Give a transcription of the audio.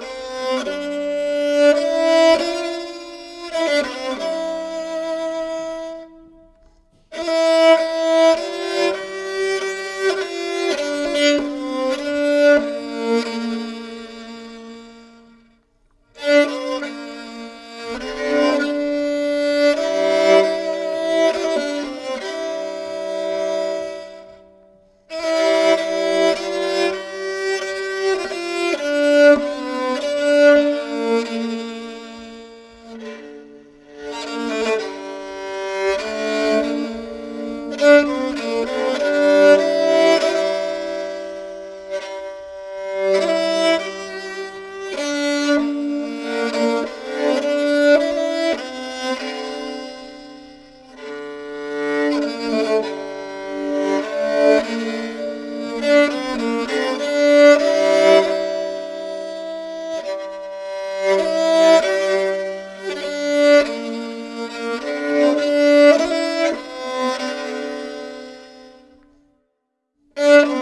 Música Mm-hmm.